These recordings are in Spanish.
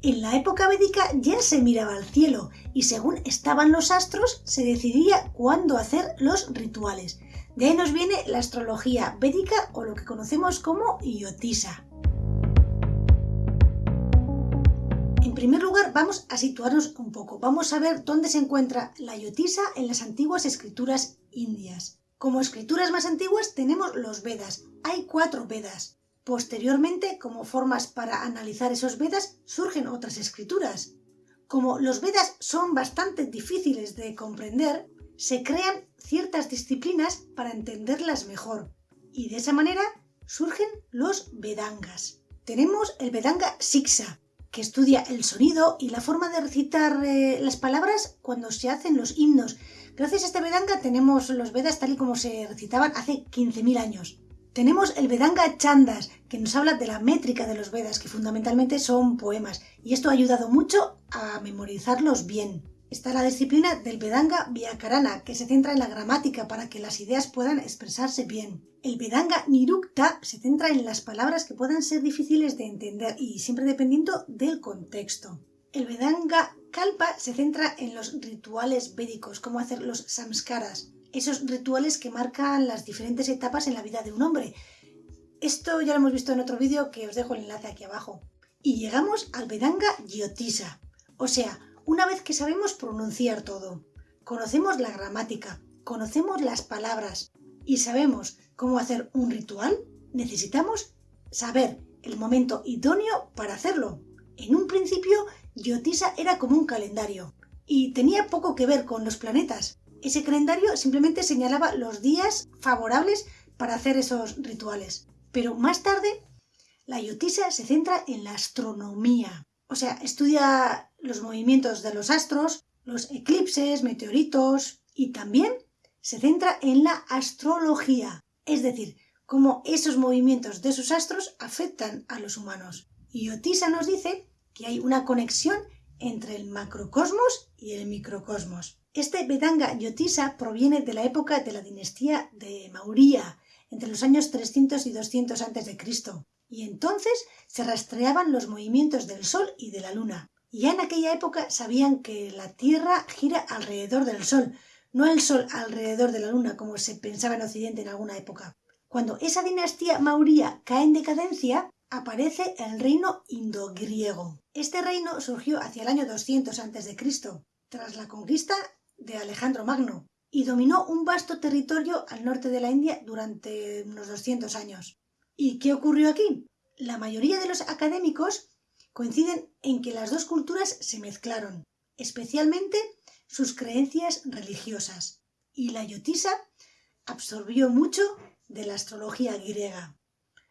En la época védica ya se miraba al cielo y según estaban los astros se decidía cuándo hacer los rituales. De ahí nos viene la astrología védica o lo que conocemos como Yotisa. En primer lugar, vamos a situarnos un poco. Vamos a ver dónde se encuentra la Yotisa en las antiguas escrituras indias. Como escrituras más antiguas tenemos los Vedas. Hay cuatro Vedas. Posteriormente, como formas para analizar esos Vedas, surgen otras escrituras. Como los Vedas son bastante difíciles de comprender, se crean ciertas disciplinas para entenderlas mejor. Y de esa manera surgen los Vedangas. Tenemos el Vedanga Siksa, que estudia el sonido y la forma de recitar eh, las palabras cuando se hacen los himnos. Gracias a este Vedanga tenemos los Vedas tal y como se recitaban hace 15.000 años. Tenemos el Vedanga Chandas, que nos habla de la métrica de los Vedas, que fundamentalmente son poemas, y esto ha ayudado mucho a memorizarlos bien. Está la disciplina del Vedanga Vyakarana, que se centra en la gramática para que las ideas puedan expresarse bien. El Vedanga Nirukta se centra en las palabras que puedan ser difíciles de entender y siempre dependiendo del contexto. El Vedanga Kalpa se centra en los rituales védicos, como hacer los samskaras, esos rituales que marcan las diferentes etapas en la vida de un hombre. Esto ya lo hemos visto en otro vídeo que os dejo el enlace aquí abajo. Y llegamos al Vedanga Yotisa, o sea, una vez que sabemos pronunciar todo, conocemos la gramática, conocemos las palabras y sabemos cómo hacer un ritual, necesitamos saber el momento idóneo para hacerlo. En un principio, Yotisa era como un calendario y tenía poco que ver con los planetas. Ese calendario simplemente señalaba los días favorables para hacer esos rituales. Pero más tarde, la Yotisa se centra en la astronomía. O sea, estudia los movimientos de los astros, los eclipses, meteoritos y también se centra en la astrología, es decir, cómo esos movimientos de sus astros afectan a los humanos. Y Yotisa nos dice que hay una conexión entre el macrocosmos y el microcosmos. Este Vedanga Yotisa proviene de la época de la dinastía de Maurya, entre los años 300 y 200 a.C. Y entonces se rastreaban los movimientos del Sol y de la Luna. Y ya en aquella época sabían que la Tierra gira alrededor del Sol, no el Sol alrededor de la Luna como se pensaba en Occidente en alguna época. Cuando esa dinastía Maurya cae en decadencia, aparece el reino indogriego. Este reino surgió hacia el año 200 a.C., tras la conquista de Alejandro Magno, y dominó un vasto territorio al norte de la India durante unos 200 años. ¿Y qué ocurrió aquí? La mayoría de los académicos coinciden en que las dos culturas se mezclaron, especialmente sus creencias religiosas, y la yotisa absorbió mucho de la astrología griega.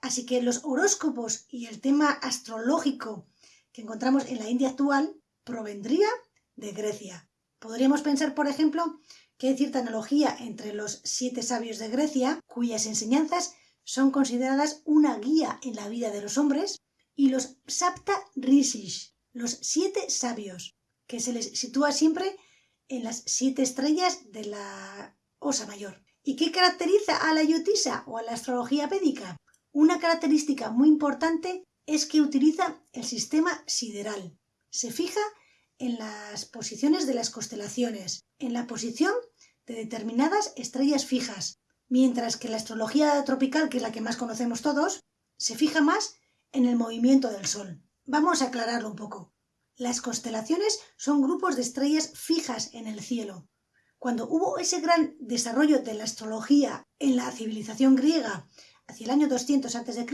Así que los horóscopos y el tema astrológico que encontramos en la India actual provendría de Grecia. Podríamos pensar, por ejemplo, que hay cierta analogía entre los siete sabios de Grecia, cuyas enseñanzas son consideradas una guía en la vida de los hombres, y los Sapta Rishis, los siete sabios, que se les sitúa siempre en las siete estrellas de la Osa Mayor. ¿Y qué caracteriza a la Yotisa o a la astrología védica? Una característica muy importante es que utiliza el sistema sideral. Se fija en las posiciones de las constelaciones, en la posición de determinadas estrellas fijas, mientras que la astrología tropical, que es la que más conocemos todos, se fija más en el movimiento del Sol. Vamos a aclararlo un poco. Las constelaciones son grupos de estrellas fijas en el cielo. Cuando hubo ese gran desarrollo de la astrología en la civilización griega hacia el año 200 a.C.,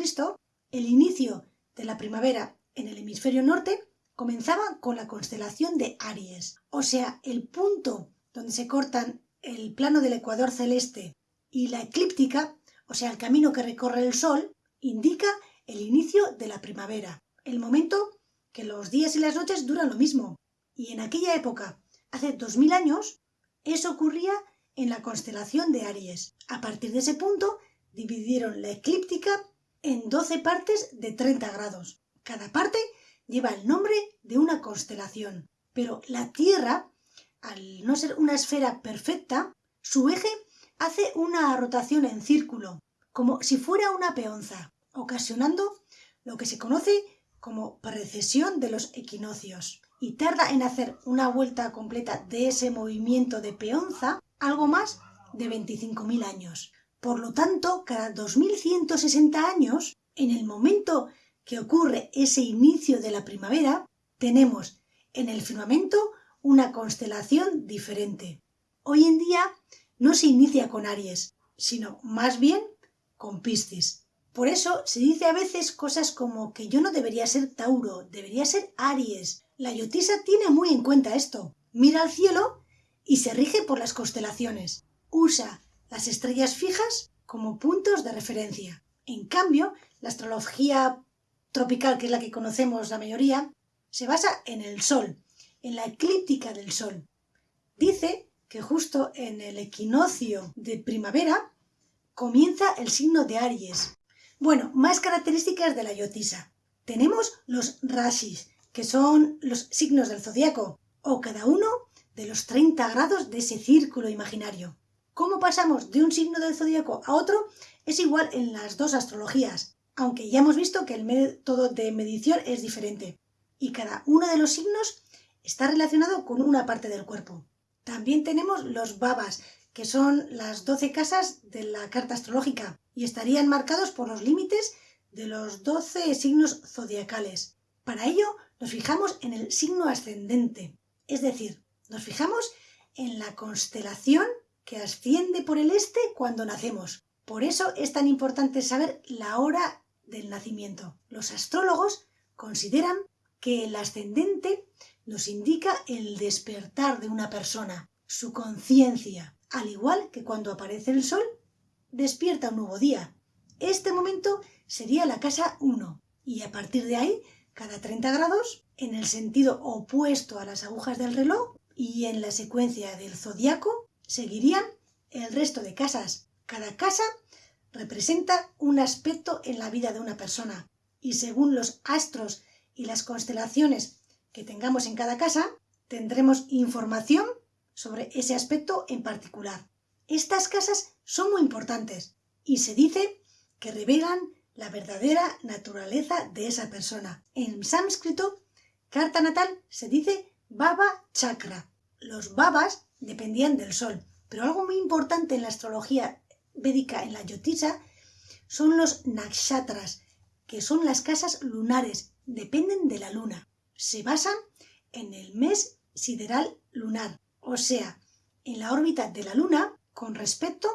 el inicio de la primavera en el hemisferio norte comenzaba con la constelación de Aries, o sea, el punto donde se cortan el plano del ecuador celeste y la eclíptica, o sea, el camino que recorre el Sol, indica el inicio de la primavera, el momento que los días y las noches duran lo mismo. Y en aquella época, hace dos mil años, eso ocurría en la constelación de Aries. A partir de ese punto dividieron la eclíptica en 12 partes de 30 grados. Cada parte lleva el nombre de una constelación. Pero la Tierra, al no ser una esfera perfecta, su eje hace una rotación en círculo, como si fuera una peonza, ocasionando lo que se conoce como precesión de los equinoccios y tarda en hacer una vuelta completa de ese movimiento de peonza algo más de 25.000 años. Por lo tanto, cada 2.160 años, en el momento que ocurre ese inicio de la primavera, tenemos en el firmamento una constelación diferente. Hoy en día no se inicia con Aries, sino más bien con Piscis. Por eso se dice a veces cosas como que yo no debería ser Tauro, debería ser Aries. La Yotisa tiene muy en cuenta esto. Mira al cielo y se rige por las constelaciones. Usa las estrellas fijas como puntos de referencia. En cambio, la astrología tropical, que es la que conocemos la mayoría, se basa en el Sol, en la eclíptica del Sol. Dice que justo en el equinoccio de primavera comienza el signo de Aries. Bueno, más características de la Yotisa. Tenemos los rashis, que son los signos del zodiaco, o cada uno de los 30 grados de ese círculo imaginario. ¿Cómo pasamos de un signo del zodiaco a otro? Es igual en las dos astrologías, aunque ya hemos visto que el método de medición es diferente, y cada uno de los signos está relacionado con una parte del cuerpo. También tenemos los babas, que son las 12 casas de la carta astrológica y estarían marcados por los límites de los 12 signos zodiacales. Para ello nos fijamos en el signo ascendente, es decir, nos fijamos en la constelación que asciende por el este cuando nacemos. Por eso es tan importante saber la hora del nacimiento. Los astrólogos consideran que el ascendente nos indica el despertar de una persona, su conciencia, al igual que cuando aparece el sol, despierta un nuevo día. Este momento sería la casa 1 y a partir de ahí, cada 30 grados, en el sentido opuesto a las agujas del reloj y en la secuencia del zodiaco, seguirían el resto de casas. Cada casa representa un aspecto en la vida de una persona y según los astros y las constelaciones que tengamos en cada casa, tendremos información sobre ese aspecto en particular. Estas casas son muy importantes y se dice que revelan la verdadera naturaleza de esa persona. En sánscrito, carta natal se dice Baba Chakra. Los babas dependían del sol, pero algo muy importante en la astrología védica, en la yotisa, son los nakshatras, que son las casas lunares, dependen de la luna se basan en el mes sideral lunar, o sea, en la órbita de la Luna con respecto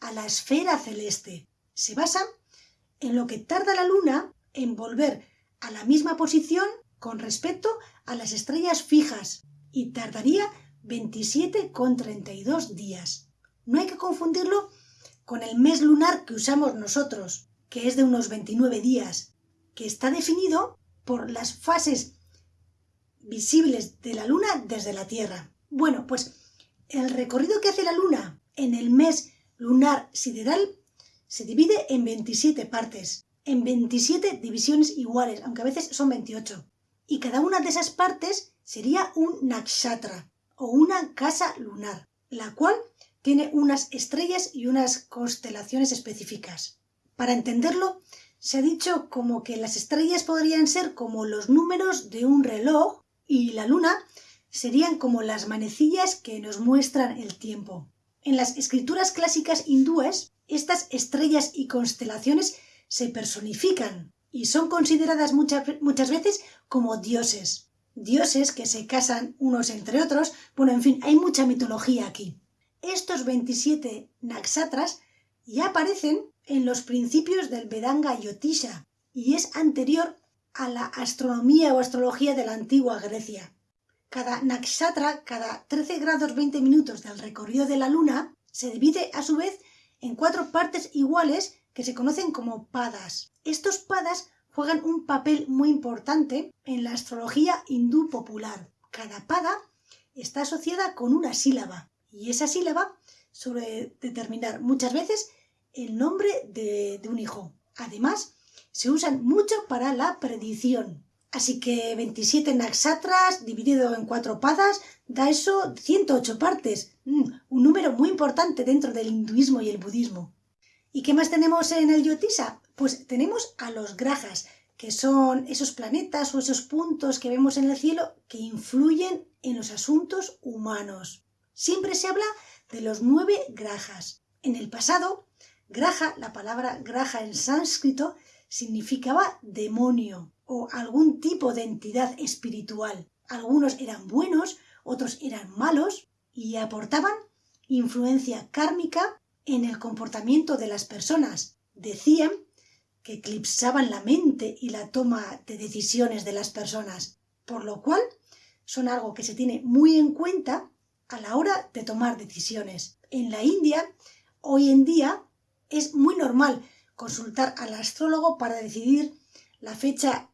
a la esfera celeste. Se basan en lo que tarda la Luna en volver a la misma posición con respecto a las estrellas fijas y tardaría 27,32 días. No hay que confundirlo con el mes lunar que usamos nosotros, que es de unos 29 días, que está definido por las fases visibles de la Luna desde la Tierra. Bueno, pues el recorrido que hace la Luna en el mes lunar sideral se divide en 27 partes, en 27 divisiones iguales, aunque a veces son 28. Y cada una de esas partes sería un nakshatra o una casa lunar, la cual tiene unas estrellas y unas constelaciones específicas. Para entenderlo, se ha dicho como que las estrellas podrían ser como los números de un reloj y la luna serían como las manecillas que nos muestran el tiempo. En las escrituras clásicas hindúes, estas estrellas y constelaciones se personifican y son consideradas muchas, muchas veces como dioses. Dioses que se casan unos entre otros. Bueno, en fin, hay mucha mitología aquí. Estos 27 naksatras ya aparecen en los principios del Vedanga Yotisha y es anterior a la astronomía o astrología de la antigua Grecia. Cada nakshatra, cada 13 grados 20 minutos del recorrido de la luna, se divide a su vez en cuatro partes iguales que se conocen como padas. Estos padas juegan un papel muy importante en la astrología hindú popular. Cada pada está asociada con una sílaba y esa sílaba suele determinar muchas veces el nombre de, de un hijo. Además, se usan mucho para la predicción. Así que 27 naksatras dividido en cuatro padas da eso 108 partes. Mm, un número muy importante dentro del hinduismo y el budismo. ¿Y qué más tenemos en el yotisa? Pues tenemos a los grajas, que son esos planetas o esos puntos que vemos en el cielo que influyen en los asuntos humanos. Siempre se habla de los nueve grajas. En el pasado, graja, la palabra graja en sánscrito, significaba demonio o algún tipo de entidad espiritual. Algunos eran buenos, otros eran malos y aportaban influencia kármica en el comportamiento de las personas. Decían que eclipsaban la mente y la toma de decisiones de las personas, por lo cual son algo que se tiene muy en cuenta a la hora de tomar decisiones. En la India, hoy en día, es muy normal consultar al astrólogo para decidir la fecha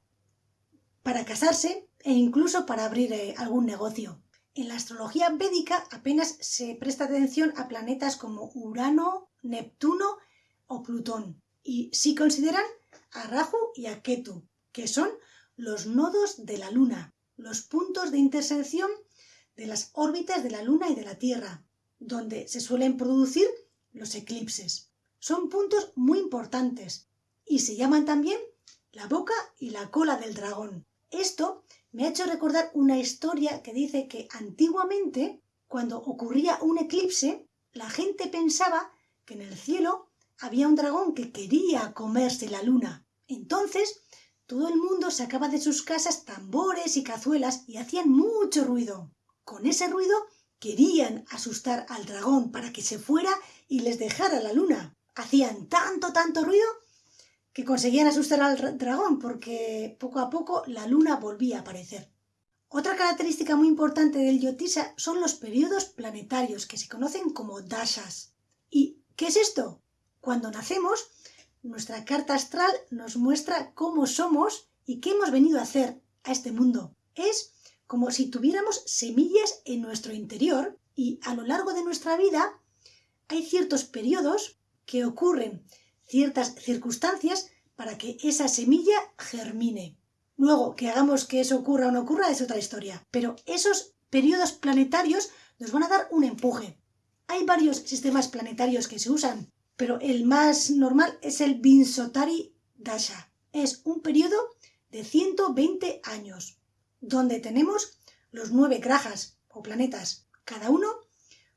para casarse e incluso para abrir eh, algún negocio. En la astrología védica apenas se presta atención a planetas como Urano, Neptuno o Plutón y sí consideran a Rahu y a Ketu, que son los nodos de la Luna, los puntos de intersección de las órbitas de la Luna y de la Tierra, donde se suelen producir los eclipses. Son puntos muy importantes y se llaman también la boca y la cola del dragón. Esto me ha hecho recordar una historia que dice que antiguamente, cuando ocurría un eclipse, la gente pensaba que en el cielo había un dragón que quería comerse la luna. Entonces, todo el mundo sacaba de sus casas tambores y cazuelas y hacían mucho ruido. Con ese ruido querían asustar al dragón para que se fuera y les dejara la luna. Hacían tanto, tanto ruido que conseguían asustar al dragón porque poco a poco la luna volvía a aparecer. Otra característica muy importante del Yotisa son los periodos planetarios que se conocen como dashas. ¿Y qué es esto? Cuando nacemos, nuestra carta astral nos muestra cómo somos y qué hemos venido a hacer a este mundo. Es como si tuviéramos semillas en nuestro interior y a lo largo de nuestra vida hay ciertos periodos que ocurren ciertas circunstancias para que esa semilla germine. Luego, que hagamos que eso ocurra o no ocurra es otra historia. Pero esos periodos planetarios nos van a dar un empuje. Hay varios sistemas planetarios que se usan, pero el más normal es el Vinsotari Dasha. Es un periodo de 120 años, donde tenemos los nueve grajas o planetas, cada uno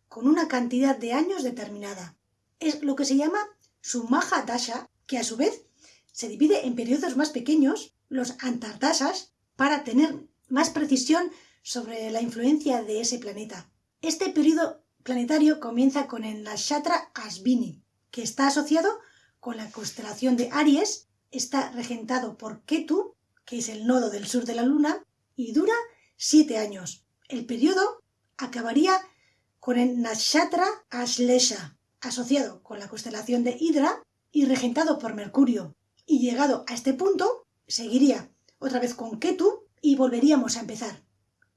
con una cantidad de años determinada. Es lo que se llama su Maha Dasha, que a su vez se divide en periodos más pequeños, los Antardashas, para tener más precisión sobre la influencia de ese planeta. Este periodo planetario comienza con el Nakshatra Asvini, que está asociado con la constelación de Aries, está regentado por Ketu, que es el nodo del sur de la Luna, y dura siete años. El periodo acabaría con el Nakshatra Ashlesha, asociado con la constelación de Hidra y regentado por Mercurio. Y llegado a este punto, seguiría otra vez con Ketu y volveríamos a empezar.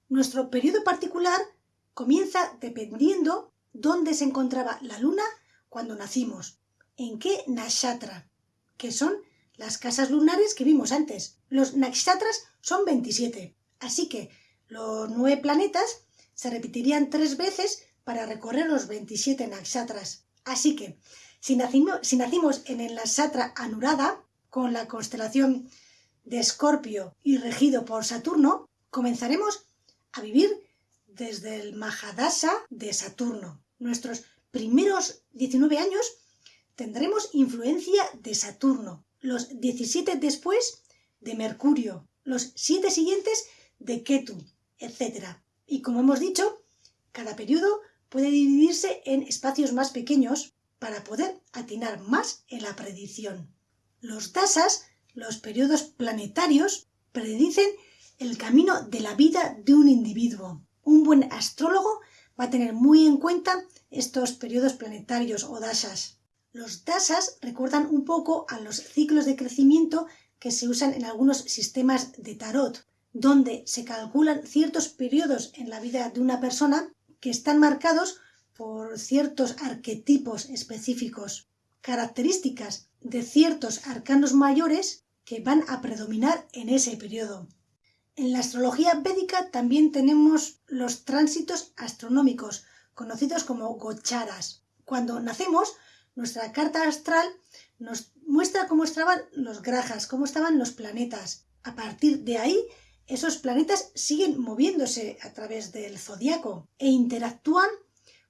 Nuestro periodo particular comienza dependiendo dónde se encontraba la luna cuando nacimos, en qué nakshatra, que son las casas lunares que vimos antes. Los nakshatras son 27, así que los nueve planetas se repetirían tres veces para recorrer los 27 nakshatras. Así que, si nacimos, en el Satra Anurada, con la constelación de Escorpio y regido por Saturno, comenzaremos a vivir desde el Mahadasa de Saturno. Nuestros primeros 19 años tendremos influencia de Saturno, los 17 después de Mercurio, los 7 siguientes de Ketu, etc. Y como hemos dicho, cada periodo puede dividirse en espacios más pequeños para poder atinar más en la predicción. Los dasas, los periodos planetarios, predicen el camino de la vida de un individuo. Un buen astrólogo va a tener muy en cuenta estos periodos planetarios o dasas. Los dasas recuerdan un poco a los ciclos de crecimiento que se usan en algunos sistemas de tarot, donde se calculan ciertos periodos en la vida de una persona que están marcados por ciertos arquetipos específicos, características de ciertos arcanos mayores que van a predominar en ese periodo. En la astrología védica también tenemos los tránsitos astronómicos, conocidos como gocharas. Cuando nacemos, Nuestra carta astral nos muestra cómo estaban los grajas, cómo estaban los planetas. A partir de ahí, esos planetas siguen moviéndose a través del zodiaco e interactúan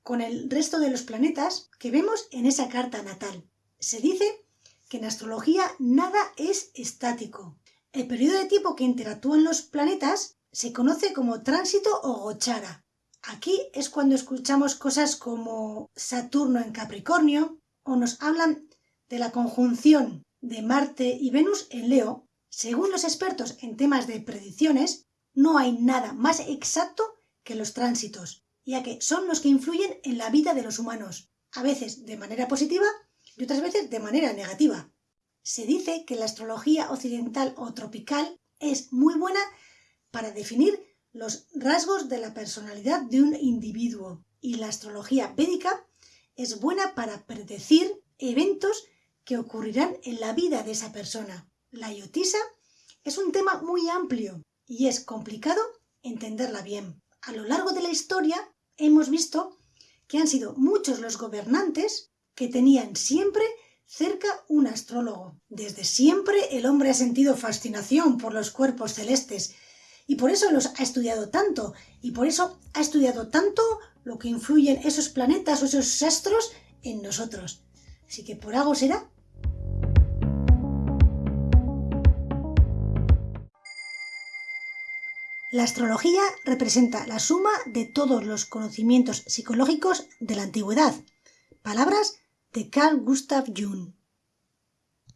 con el resto de los planetas que vemos en esa carta natal. Se dice que en astrología nada es estático. El periodo de tiempo que interactúan los planetas se conoce como tránsito o gochara. Aquí es cuando escuchamos cosas como Saturno en Capricornio o nos hablan de la conjunción de Marte y Venus en Leo. Según los expertos en temas de predicciones, no hay nada más exacto que los tránsitos, ya que son los que influyen en la vida de los humanos, a veces de manera positiva y otras veces de manera negativa. Se dice que la astrología occidental o tropical es muy buena para definir los rasgos de la personalidad de un individuo y la astrología védica es buena para predecir eventos que ocurrirán en la vida de esa persona. La yotisa es un tema muy amplio y es complicado entenderla bien. A lo largo de la historia hemos visto que han sido muchos los gobernantes que tenían siempre cerca un astrólogo. Desde siempre el hombre ha sentido fascinación por los cuerpos celestes y por eso los ha estudiado tanto, y por eso ha estudiado tanto lo que influyen esos planetas o esos astros en nosotros. Así que por algo será. La astrología representa la suma de todos los conocimientos psicológicos de la antigüedad. Palabras de Carl Gustav Jung.